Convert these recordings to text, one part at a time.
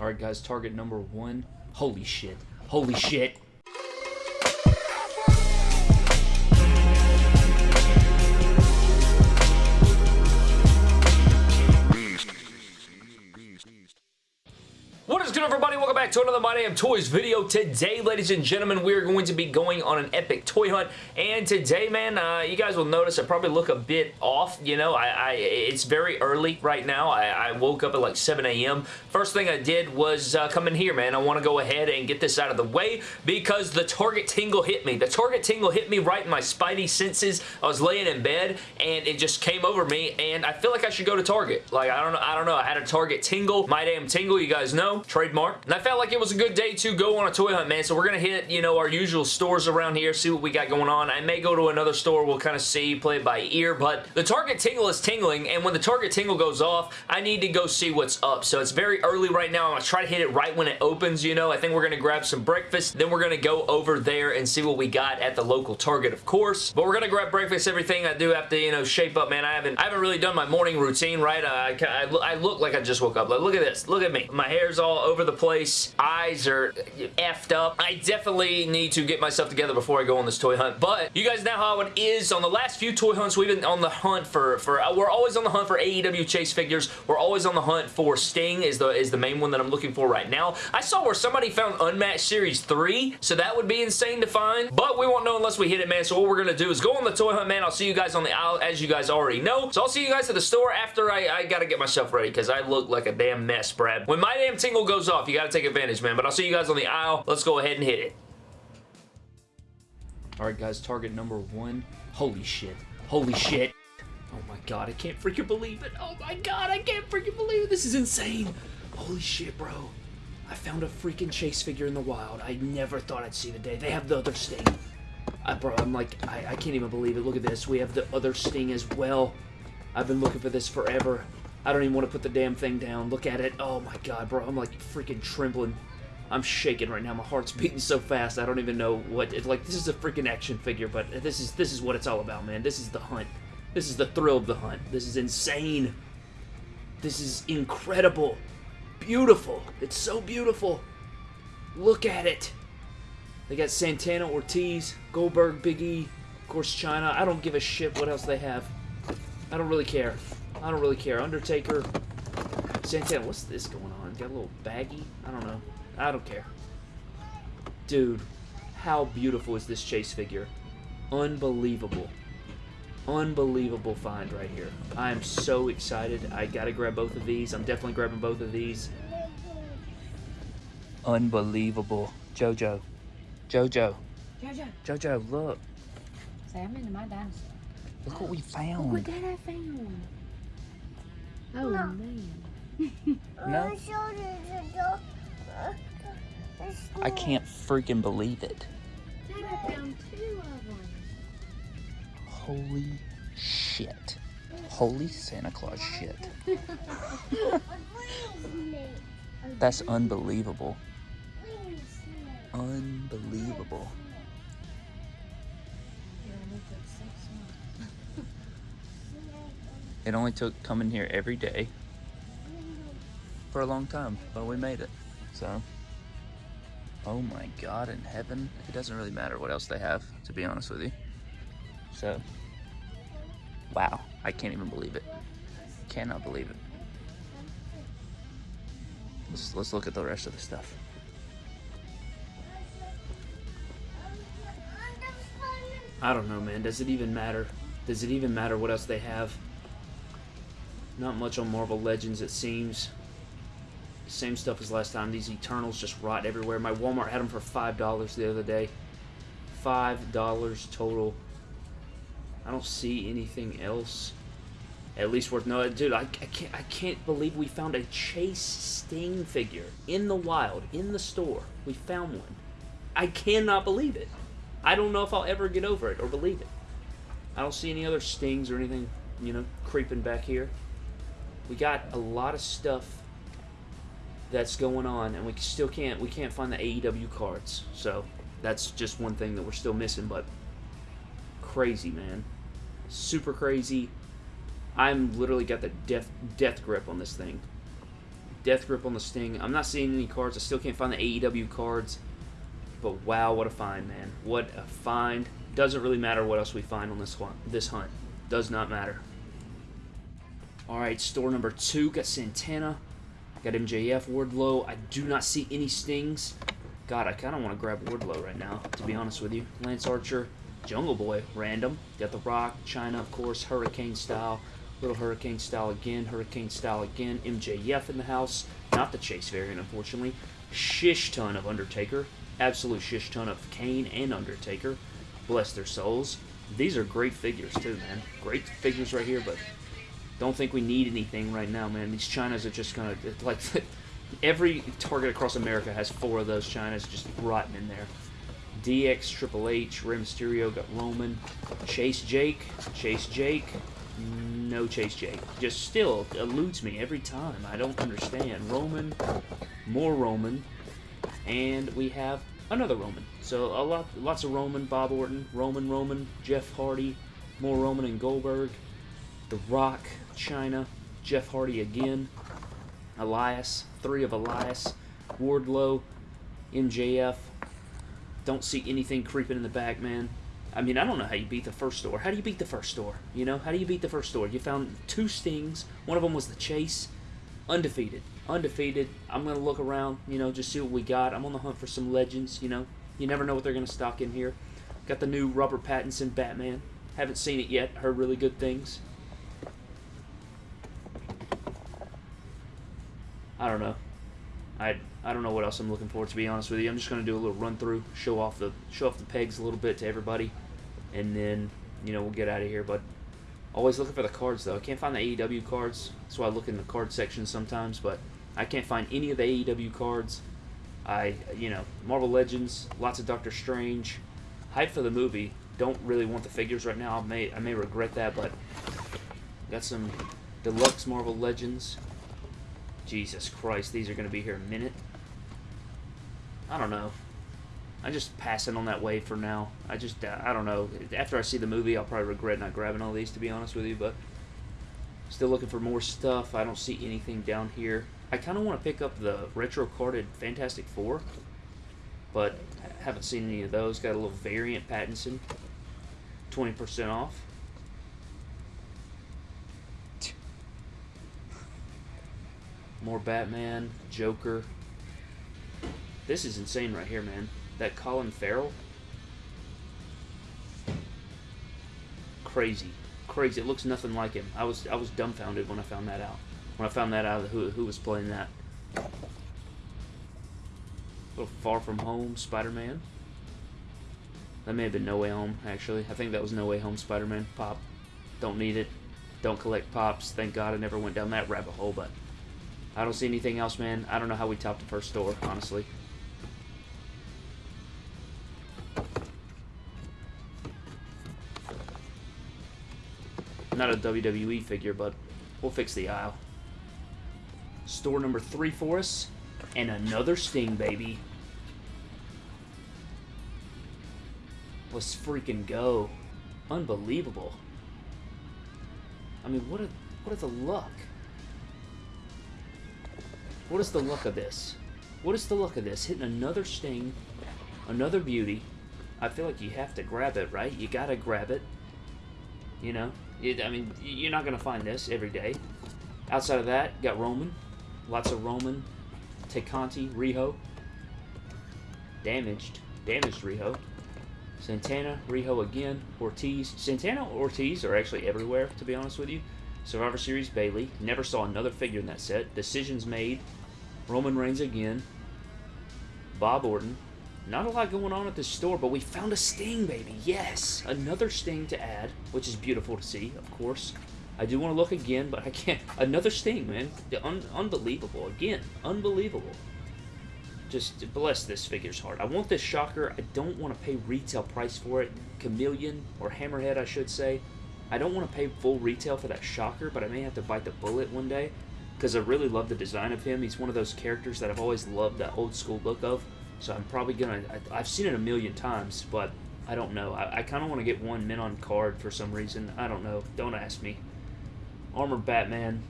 Alright, guys, target number one. Holy shit. Holy shit. Back to another My Damn Toys video. Today, ladies and gentlemen, we are going to be going on an epic toy hunt. And today, man, uh, you guys will notice I probably look a bit off. You know, I, I it's very early right now. I, I woke up at like 7 a.m. First thing I did was uh, come in here, man. I want to go ahead and get this out of the way because the Target tingle hit me. The Target tingle hit me right in my spidey senses. I was laying in bed and it just came over me and I feel like I should go to Target. Like, I don't know. I don't know. I had a Target tingle. My damn tingle, you guys know trademark. And I felt like it was a good day to go on a toy hunt, man. So we're going to hit, you know, our usual stores around here, see what we got going on. I may go to another store. We'll kind of see, play it by ear. But the Target tingle is tingling, and when the Target tingle goes off, I need to go see what's up. So it's very early right now. I'm going to try to hit it right when it opens, you know. I think we're going to grab some breakfast. Then we're going to go over there and see what we got at the local Target, of course. But we're going to grab breakfast, everything. I do have to, you know, shape up, man. I haven't I haven't really done my morning routine, right? I, I, I look like I just woke up. Like, look at this. Look at me. My hair's all over the place. Eyes are effed up. I definitely need to get myself together before I go on this toy hunt. But you guys know how it is. On the last few toy hunts, we've been on the hunt for, for we're always on the hunt for AEW Chase figures. We're always on the hunt for Sting is the, is the main one that I'm looking for right now. I saw where somebody found Unmatched Series 3, so that would be insane to find. But we won't know unless we hit it, man. So what we're going to do is go on the toy hunt, man. I'll see you guys on the aisle, as you guys already know. So I'll see you guys at the store after I, I got to get myself ready because I look like a damn mess, Brad. When my damn tingle goes off, you got to take advantage, man. But I'll see you guys on the aisle. Let's go ahead and hit it. Alright, guys. Target number one. Holy shit. Holy shit. Oh my god, I can't freaking believe it. Oh my god, I can't freaking believe it. This is insane. Holy shit, bro. I found a freaking Chase figure in the wild. I never thought I'd see the day. They have the other Sting. I, bro, I'm like, I, I can't even believe it. Look at this. We have the other Sting as well. I've been looking for this forever. I don't even want to put the damn thing down. Look at it. Oh my god, bro. I'm like freaking trembling. I'm shaking right now. My heart's beating so fast. I don't even know what. It's like this is a freaking action figure, but this is this is what it's all about, man. This is the hunt. This is the thrill of the hunt. This is insane. This is incredible. Beautiful. It's so beautiful. Look at it. They got Santana, Ortiz, Goldberg, Big E, of course Chyna. I don't give a shit what else they have. I don't really care. I don't really care. Undertaker, Santana. What's this going on? Got a little baggy? I don't know. I don't care. Dude, how beautiful is this Chase figure? Unbelievable. Unbelievable find right here. I am so excited. I gotta grab both of these. I'm definitely grabbing both of these. Unbelievable. Jojo. Jojo. Jojo, Jojo, look. say I'm into my dinosaur. Look what we found. Look what that I found. Oh man. No, I can't freaking believe it. Dad, I found two of them. Holy shit. Holy Santa Claus shit. That's unbelievable. Unbelievable. It only took coming here every day for a long time, but we made it. So, oh my God in heaven. It doesn't really matter what else they have, to be honest with you. So, wow. I can't even believe it. Cannot believe it. Let's, let's look at the rest of the stuff. I don't know, man. Does it even matter? Does it even matter what else they have? Not much on Marvel Legends, it seems. Same stuff as last time. These Eternals just rot everywhere. My Walmart had them for $5 the other day. $5 total. I don't see anything else. At least worth no, dude. I, I can't. I can't believe we found a Chase Sting figure in the wild, in the store. We found one. I cannot believe it. I don't know if I'll ever get over it or believe it. I don't see any other stings or anything, you know, creeping back here. We got a lot of stuff that's going on, and we still can't we can't find the AEW cards. So that's just one thing that we're still missing. But crazy, man, super crazy. I'm literally got the death death grip on this thing. Death Grip on the Sting. I'm not seeing any cards. I still can't find the AEW cards. But wow, what a find, man. What a find. Doesn't really matter what else we find on this hunt. This hunt. Does not matter. Alright, store number two. Got Santana. Got MJF, Wardlow. I do not see any Stings. God, I kind of want to grab Wardlow right now, to be honest with you. Lance Archer, Jungle Boy, random. Got The Rock, Chyna, of course, Hurricane Style. Little Hurricane Style again, Hurricane Style again. MJF in the house. Not the Chase variant, unfortunately. Shish ton of Undertaker. Absolute shish ton of Kane and Undertaker. Bless their souls. These are great figures, too, man. Great figures right here, but don't think we need anything right now, man. These Chynas are just gonna, like, every Target across America has four of those Chynas just rotten in there. DX, Triple H, Rey Mysterio, got Roman, Chase Jake, Chase Jake, no Chase Jake. Just still eludes me every time. I don't understand. Roman, more Roman, and we have another Roman. So a lot, lots of Roman, Bob Orton, Roman, Roman, Jeff Hardy, more Roman and Goldberg, The Rock, Chyna, Jeff Hardy again, Elias, three of Elias, Wardlow, MJF. Don't see anything creeping in the back, man. I mean, I don't know how you beat the first store. How do you beat the first store? You know, how do you beat the first store? You found two stings. One of them was the chase. Undefeated. Undefeated. I'm going to look around, you know, just see what we got. I'm on the hunt for some legends, you know. You never know what they're going to stock in here. Got the new Robert Pattinson Batman. Haven't seen it yet. Heard really good things. I don't know. I I don't know what else I'm looking for to be honest with you. I'm just gonna do a little run through, show off the show off the pegs a little bit to everybody, and then you know we'll get out of here. But always looking for the cards though. I can't find the AEW cards. Why I look in the card section sometimes. But I can't find any of the AEW cards. I you know Marvel Legends, lots of Doctor Strange, hype for the movie. Don't really want the figures right now. I may I may regret that, but got some deluxe Marvel Legends. Jesus Christ, these are going to be here in a minute. I don't know. I'm just passing on that wave for now. I just, uh, I don't know. After I see the movie, I'll probably regret not grabbing all these, to be honest with you, but still looking for more stuff. I don't see anything down here. I kind of want to pick up the retro carded Fantastic Four, but haven't seen any of those. Got a little variant Pattinson, 20% off. More Batman, Joker. This is insane right here, man. That Colin Farrell. Crazy. Crazy. It looks nothing like him. I was I was dumbfounded when I found that out. When I found that out who who was playing that. A little far from home, Spider-Man. That may have been No Way Home, actually. I think that was No Way Home Spider-Man. Pop. Don't need it. Don't collect pops. Thank God I never went down that rabbit hole, but I don't see anything else, man. I don't know how we topped the first store, honestly. Not a WWE figure, but we'll fix the aisle. Store number three for us. And another Sting, baby. Let's freaking go. Unbelievable. I mean, what a what a the luck. What is the luck of this? What is the luck of this? Hitting another sting, another beauty. I feel like you have to grab it, right? You gotta grab it. You know? It, I mean, you're not gonna find this every day. Outside of that, got Roman. Lots of Roman. Tay Conti, Riho. Damaged. Damaged Riho. Santana, Riho again. Ortiz. Santana Ortiz are actually everywhere, to be honest with you. Survivor Series Bayley. Never saw another figure in that set. Decisions made. Roman Reigns again. Bob Orton. Not a lot going on at this store, but we found a Sting, baby. Yes! Another Sting to add, which is beautiful to see, of course. I do want to look again, but I can't. Another Sting, man. Un unbelievable. Again, unbelievable. Just bless this figure's heart. I want this Shocker. I don't want to pay retail price for it. Chameleon, or Hammerhead, I should say. I don't want to pay full retail for that Shocker, but I may have to bite the bullet one day because I really love the design of him. He's one of those characters that I've always loved that old school look of. So I'm probably gonna. I, have seen it a million times, but I don't know. I, I kind of want to get one mint on card for some reason. I don't know. Don't ask me. Armored Batman.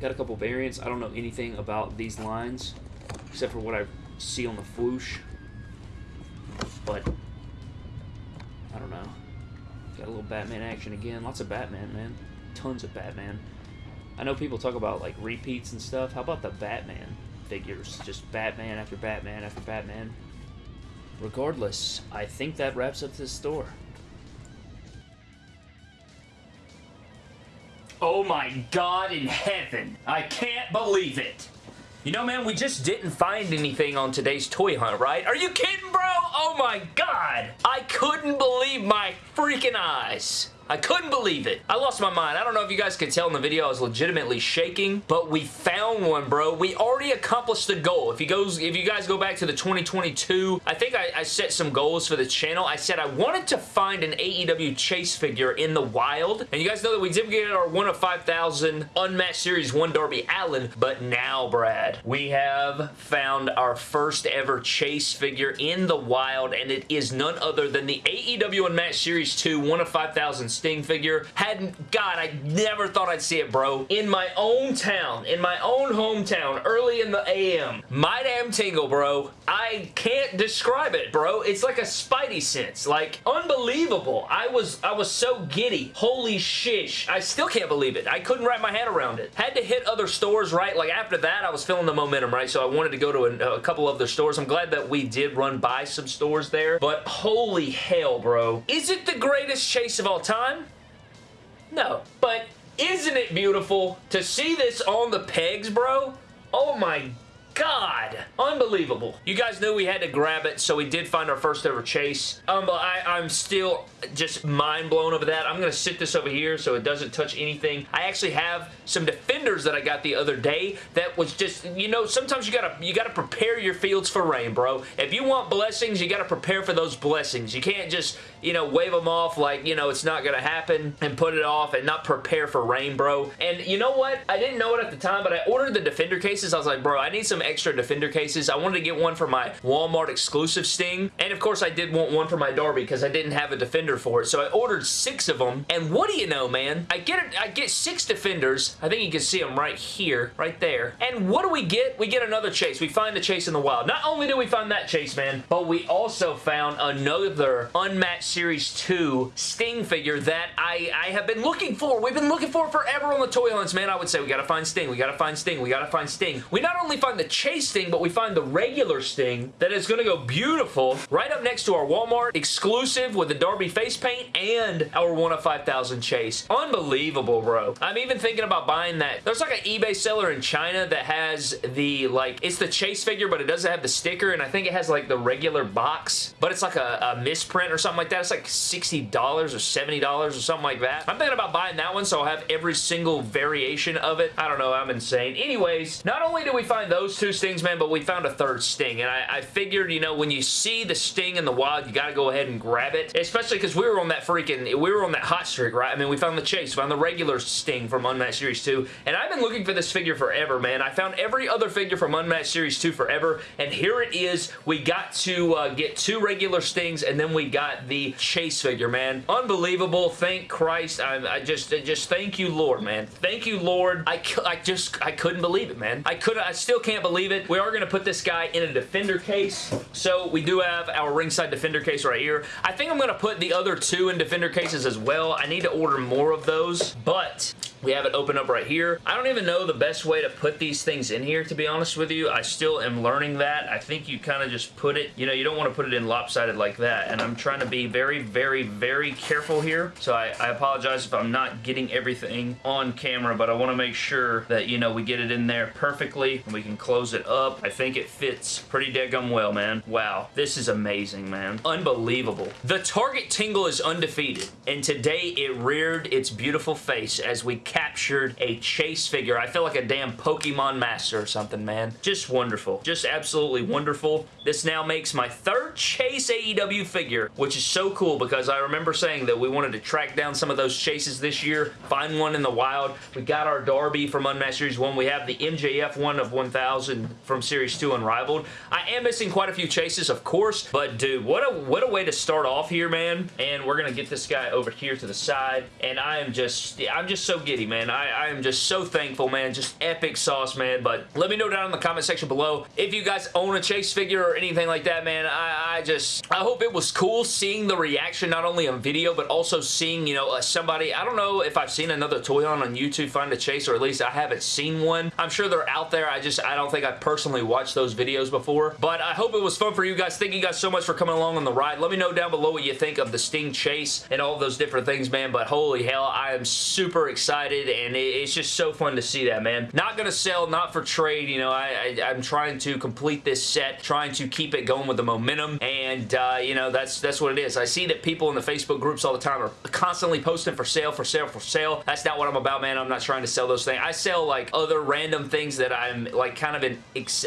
Got a couple variants. I don't know anything about these lines, except for what I see on the swoosh. But, I don't know. Got a little Batman action again. Lots of Batman, man. Tons of Batman. I know people talk about, like, repeats and stuff. How about the Batman figures? Just Batman after Batman after Batman. Regardless, I think that wraps up this store. Oh my god in heaven. I can't believe it. You know, man, we just didn't find anything on today's toy hunt, right? Are you kidding, bro? Oh my god. I couldn't believe my freaking eyes. I couldn't believe it. I lost my mind. I don't know if you guys could tell in the video I was legitimately shaking, but we found one, bro. We already accomplished the goal. If you goes, if you guys go back to the 2022, I think I, I set some goals for the channel. I said I wanted to find an AEW Chase figure in the wild, and you guys know that we did get our 1 of 5,000 Unmatched Series 1 Darby Allin, but now, Brad, we have found our first ever Chase figure in the wild, and it is none other than the AEW Unmatched Series 2 1 of 5,000 Sting figure. Hadn't, God, I never thought I'd see it, bro. In my own town, in my own hometown, early in the AM. My damn tingle, bro. I can't describe it, bro. It's like a spidey sense. Like, unbelievable. I was, I was so giddy. Holy shish. I still can't believe it. I couldn't wrap my head around it. Had to hit other stores, right? Like, after that, I was feeling the momentum, right? So I wanted to go to a, a couple other stores. I'm glad that we did run by some stores there. But holy hell, bro. Is it the greatest chase of all time? No. But isn't it beautiful to see this on the pegs, bro? Oh my God. Unbelievable. You guys knew we had to grab it, so we did find our first ever chase. Um, I, I'm still just mind blown over that. I'm going to sit this over here so it doesn't touch anything. I actually have some defenders that I got the other day that was just, you know, sometimes you gotta you gotta prepare your fields for rain, bro. If you want blessings, you gotta prepare for those blessings. You can't just, you know, wave them off like, you know, it's not gonna happen and put it off and not prepare for rain, bro. And you know what? I didn't know it at the time, but I ordered the defender cases. I was like, bro, I need some extra defender cases. I wanted to get one for my Walmart exclusive Sting. And of course, I did want one for my Darby because I didn't have a defender for it. So I ordered six of them. And what do you know, man? I get it. I get six defenders. I think you can see them right here, right there. And what do we get? We get another chase. We find the chase in the wild. Not only do we find that chase, man, but we also found another Unmatched Series 2 Sting figure that I, I have been looking for. We've been looking for forever on the toy hunts, man. I would say we gotta find Sting. We gotta find Sting. We gotta find Sting. We not only find the chase Sting, but we find the regular Sting that is gonna go beautiful right up next to our Walmart exclusive with the Darby face paint and our 1 of 5,000 chase. Unbelievable, bro. I'm even thinking about buying that. There's like an eBay seller in China that has the, like, it's the chase figure, but it doesn't have the sticker, and I think it has, like, the regular box, but it's like a, a misprint or something like that. It's like $60 or $70 or something like that. I'm thinking about buying that one, so I'll have every single variation of it. I don't know. I'm insane. Anyways, not only did we find those two Stings, man, but we found a third Sting, and I, I figured, you know, when you see the Sting in the wild, you gotta go ahead and grab it, especially because we were on that freaking, we were on that hot streak, right? I mean, we found the Chase, found the regular Sting from Unmatched Series 2, and I've been looking for this figure forever, man. I found every other figure from Unmatched Series 2 forever, and here it is. We got to uh, get two regular Stings, and then we got the Chase figure, man. Unbelievable. Thank Christ. I, I just, just thank you, Lord, man. Thank you, Lord. I, I just, I couldn't believe it, man. I could I still can't believe it. We are going to put this guy in a Defender case, so we do have our ringside Defender case right here. I think I'm going to put the other two in Defender cases as well. I need to order more of those, but we have it open up right here. I don't even know the best way to put these things in here, to be honest with you. I still am learning that. I think you kind of just put it, you know, you don't want to put it in lopsided like that, and I'm trying to be very, very, very careful here, so I, I apologize if I'm not getting everything on camera, but I want to make sure that, you know, we get it in there perfectly, and we can close it up. I think it fits pretty daggum well, man. Wow. This is amazing, man. Unbelievable. The Target Tingle is undefeated, and today it reared its beautiful face as we captured a chase figure. I feel like a damn Pokemon master or something, man. Just wonderful. Just absolutely wonderful. This now makes my third chase AEW figure, which is so cool because I remember saying that we wanted to track down some of those chases this year, find one in the wild. We got our Darby from Unmatched Series 1. We have the MJF one of 1000 from Series 2 Unrivaled. I am missing quite a few chases, of course, but dude, what a what a way to start off here, man. And we're going to get this guy over here to the side, and I am just, I'm just so giddy, man. I, I am just so thankful, man. Just epic sauce, man. But let me know down in the comment section below if you guys own a chase figure or anything like that, man. I, I just, I hope it was cool seeing the reaction not only on video, but also seeing, you know, uh, somebody, I don't know if I've seen another toy on on YouTube find a chase, or at least I haven't seen one. I'm sure they're out there. I just, I don't think I've personally watched those videos before. But I hope it was fun for you guys. Thank you guys so much for coming along on the ride. Let me know down below what you think of the Sting chase and all those different things, man. But holy hell, I am super excited, and it's just so fun to see that, man. Not going to sell, not for trade. You know, I, I, I'm trying to complete this set, trying to keep it going with the momentum, and, uh, you know, that's, that's what it is. I see that people in the Facebook groups all the time are constantly posting for sale, for sale, for sale. That's not what I'm about, man. I'm not trying to sell those things. I sell, like, other random things that I'm, like, kind of in,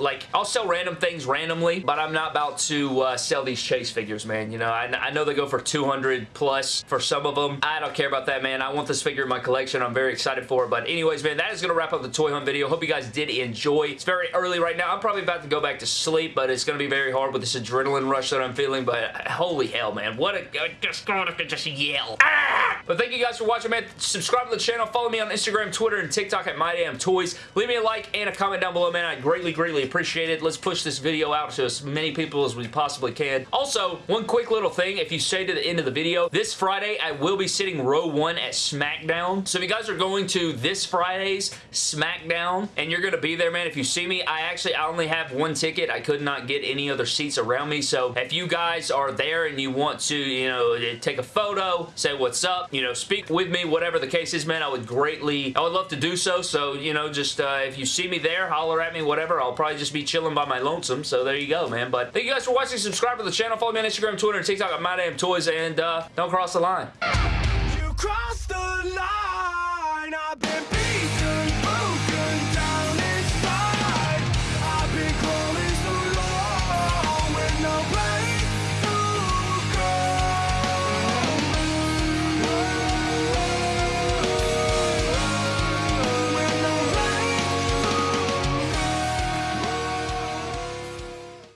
like, I'll sell random things randomly, but I'm not about to uh, sell these chase figures, man. You know, I, I know they go for 200 plus for some of them. I don't care about that, man. I want this figure in my collection. I'm very excited for it, but anyways, man, that is going to wrap up the toy hunt video. Hope you guys did enjoy. It's very early right now. I'm probably about to go back to sleep, but it's going to be very hard with this adrenaline rush that I'm feeling, but holy hell, man. What a... Just to just yell. Ah! But thank you guys for watching, man. Subscribe to the channel. Follow me on Instagram, Twitter, and TikTok at MyDamnToys. Leave me a like and a comment down below, man. I greatly, greatly appreciate it. Let's push this video out to as many people as we possibly can. Also, one quick little thing. If you stay to the end of the video, this Friday, I will be sitting row one at SmackDown. So if you guys are going to this Friday's SmackDown and you're going to be there, man, if you see me, I actually I only have one ticket. I could not get any other seats around me. So if you guys are there and you want to, you know, take a photo, say what's up, you know, speak with me, whatever the case is, man, I would greatly, I would love to do so. So, you know, just uh, if you see me there, holler at me, whatever. I'll probably just be chilling by my lonesome. So there you go, man. But thank you guys for watching. Subscribe to the channel. Follow me on Instagram, Twitter, and TikTok at MyDamnToys, and uh, don't cross the line.